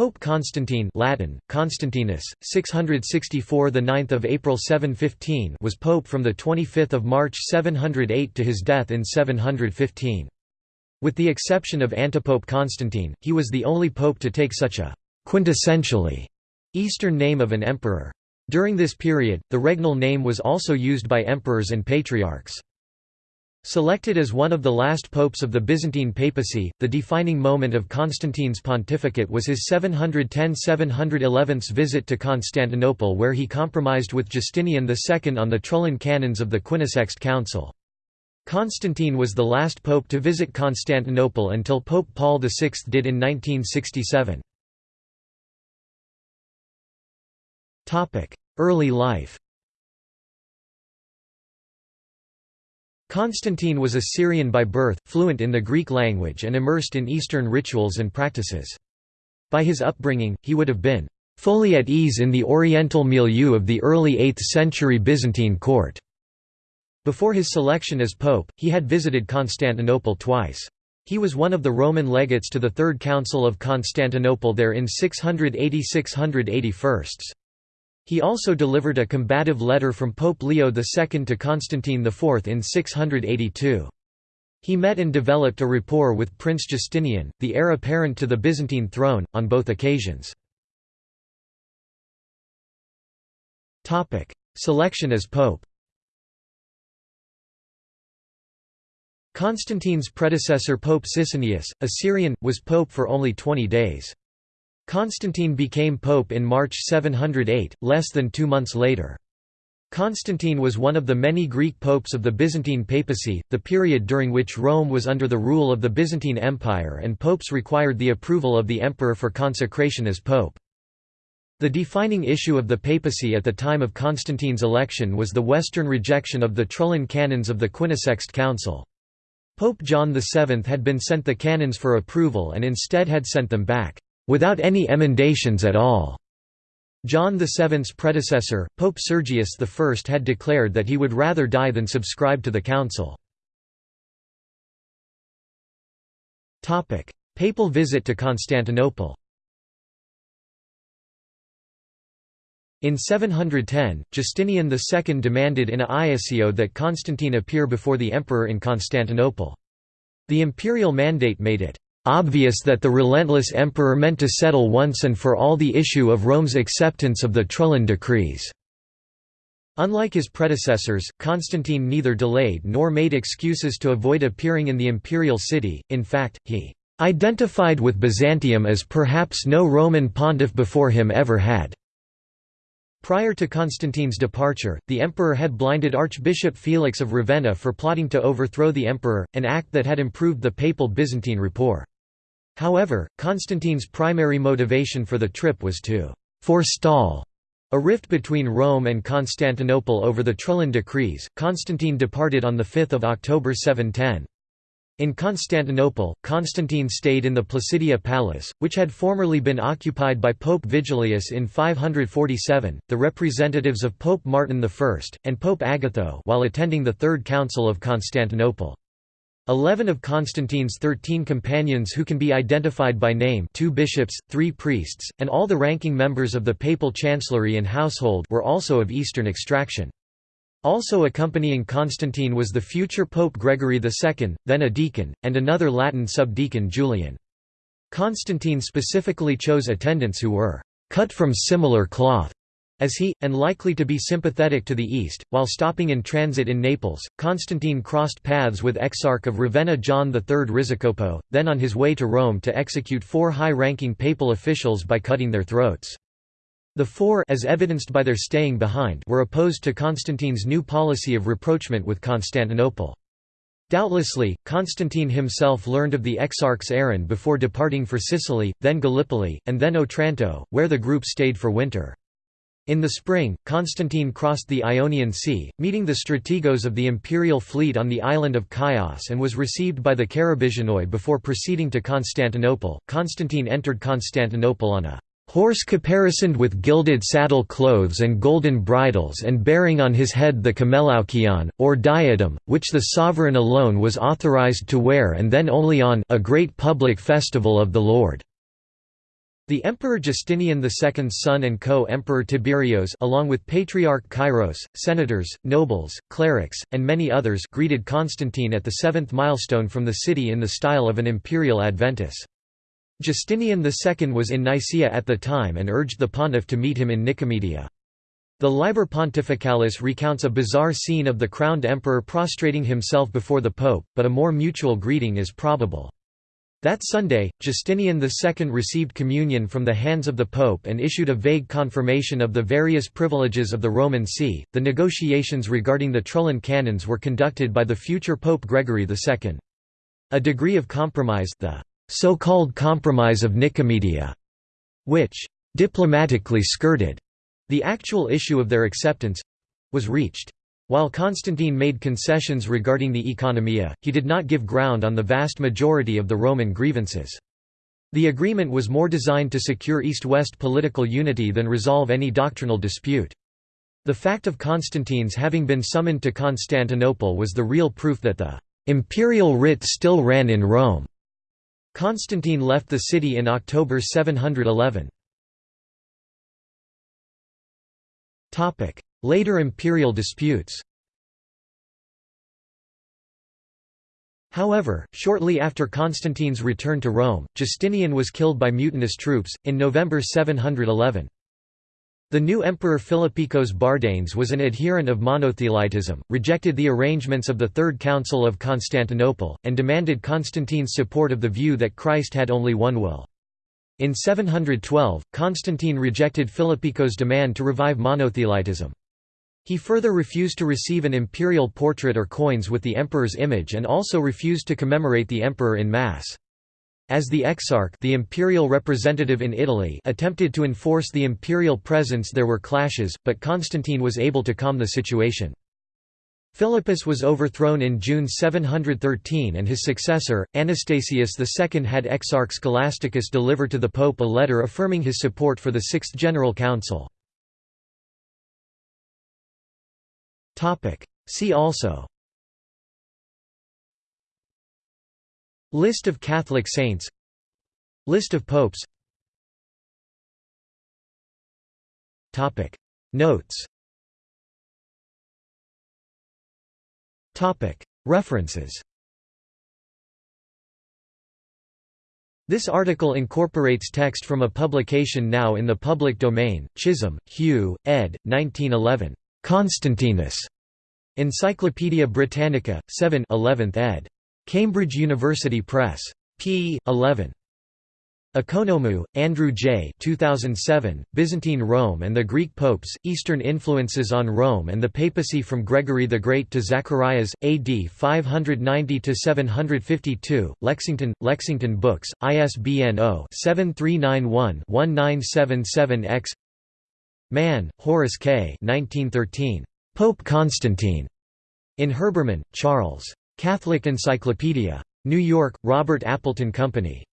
Pope Constantine Latin, Constantinus, 664 the 9th of April 715 was pope from the 25th of March 708 to his death in 715. With the exception of antipope Constantine, he was the only pope to take such a quintessentially Eastern name of an emperor. During this period, the regnal name was also used by emperors and patriarchs. Selected as one of the last popes of the Byzantine papacy, the defining moment of Constantine's pontificate was his 710–711 visit to Constantinople where he compromised with Justinian II on the Trullan canons of the Quinisext Council. Constantine was the last pope to visit Constantinople until Pope Paul VI did in 1967. Early life Constantine was a Syrian by birth, fluent in the Greek language and immersed in Eastern rituals and practices. By his upbringing, he would have been fully at ease in the Oriental milieu of the early 8th century Byzantine court. Before his selection as pope, he had visited Constantinople twice. He was one of the Roman legates to the Third Council of Constantinople there in 680–681. He also delivered a combative letter from Pope Leo II to Constantine IV in 682. He met and developed a rapport with Prince Justinian, the heir apparent to the Byzantine throne, on both occasions. Selection as pope Constantine's predecessor Pope Sisinnius, a Syrian, was pope for only 20 days. Constantine became pope in March 708, less than two months later. Constantine was one of the many Greek popes of the Byzantine papacy, the period during which Rome was under the rule of the Byzantine Empire and popes required the approval of the emperor for consecration as pope. The defining issue of the papacy at the time of Constantine's election was the Western rejection of the Trullan canons of the Quinisext Council. Pope John VII had been sent the canons for approval and instead had sent them back without any emendations at all. John VII's predecessor, Pope Sergius I had declared that he would rather die than subscribe to the council. Papal visit to Constantinople In 710, Justinian II demanded in a iussio that Constantine appear before the emperor in Constantinople. The imperial mandate made it obvious that the relentless emperor meant to settle once and for all the issue of Rome's acceptance of the Trullan decrees. Unlike his predecessors, Constantine neither delayed nor made excuses to avoid appearing in the imperial city, in fact, he "...identified with Byzantium as perhaps no Roman pontiff before him ever had." Prior to Constantine's departure, the emperor had blinded Archbishop Felix of Ravenna for plotting to overthrow the emperor, an act that had improved the papal Byzantine rapport. However, Constantine's primary motivation for the trip was to «forestall» a rift between Rome and Constantinople over the Trullan decrees. Constantine departed on 5 October 710. In Constantinople, Constantine stayed in the Placidia Palace, which had formerly been occupied by Pope Vigilius in 547, the representatives of Pope Martin I, and Pope Agatho while attending the Third Council of Constantinople. Eleven of Constantine's thirteen companions who can be identified by name two bishops, three priests, and all the ranking members of the papal chancellery and household were also of Eastern extraction. Also accompanying Constantine was the future Pope Gregory II, then a deacon, and another Latin subdeacon Julian. Constantine specifically chose attendants who were «cut from similar cloth» as he, and likely to be sympathetic to the East. While stopping in transit in Naples, Constantine crossed paths with Exarch of Ravenna John III Risicopo, then on his way to Rome to execute four high-ranking papal officials by cutting their throats. The four as evidenced by their staying behind were opposed to Constantine's new policy of rapprochement with Constantinople. Doubtlessly, Constantine himself learned of the Exarch's errand before departing for Sicily, then Gallipoli, and then Otranto, where the group stayed for winter. In the spring, Constantine crossed the Ionian Sea, meeting the strategos of the imperial fleet on the island of Chios and was received by the Carabigianoi before proceeding to Constantinople. Constantine entered Constantinople on a horse caparisoned with gilded saddle clothes and golden bridles and bearing on his head the camelaukion, or diadem, which the sovereign alone was authorized to wear and then only on a great public festival of the Lord. The Emperor Justinian II's son and co-emperor Tiberios along with Patriarch Kairos, senators, nobles, clerics, and many others greeted Constantine at the seventh milestone from the city in the style of an imperial adventus. Justinian II was in Nicaea at the time and urged the pontiff to meet him in Nicomedia. The Liber Pontificalis recounts a bizarre scene of the crowned emperor prostrating himself before the pope, but a more mutual greeting is probable. That Sunday, Justinian II received communion from the hands of the Pope and issued a vague confirmation of the various privileges of the Roman See. The negotiations regarding the Trullan canons were conducted by the future Pope Gregory II. A degree of compromise, the so-called Compromise of Nicomedia, which diplomatically skirted the actual issue of their acceptance, was reached. While Constantine made concessions regarding the economia, he did not give ground on the vast majority of the Roman grievances. The agreement was more designed to secure East-West political unity than resolve any doctrinal dispute. The fact of Constantine's having been summoned to Constantinople was the real proof that the imperial writ still ran in Rome. Constantine left the city in October 711. Later imperial disputes However, shortly after Constantine's return to Rome, Justinian was killed by mutinous troops, in November 711. The new emperor Philippikos Bardanes was an adherent of monothelitism, rejected the arrangements of the Third Council of Constantinople, and demanded Constantine's support of the view that Christ had only one will. In 712, Constantine rejected Philippikos' demand to revive monothelitism. He further refused to receive an imperial portrait or coins with the emperor's image and also refused to commemorate the emperor in Mass. As the exarch the imperial representative in Italy attempted to enforce the imperial presence there were clashes, but Constantine was able to calm the situation. Philippus was overthrown in June 713 and his successor, Anastasius II had Exarch Scholasticus deliver to the Pope a letter affirming his support for the Sixth General Council. See also List of Catholic saints List of popes Notes References This article incorporates text from a publication now in the public domain, Chisholm, Hugh, ed. 1911. Constantinus. Encyclopædia Britannica, 7 11th ed. Cambridge University Press. p. 11. Economou, Andrew J. 2007, Byzantine Rome and the Greek Popes, Eastern Influences on Rome and the Papacy from Gregory the Great to Zacharias, AD 590–752, Lexington, Lexington Books, ISBN 0-7391-1977-X Mann, Horace K. 1913. Pope Constantine. In Herbermann, Charles. Catholic Encyclopedia. New York, Robert Appleton Company.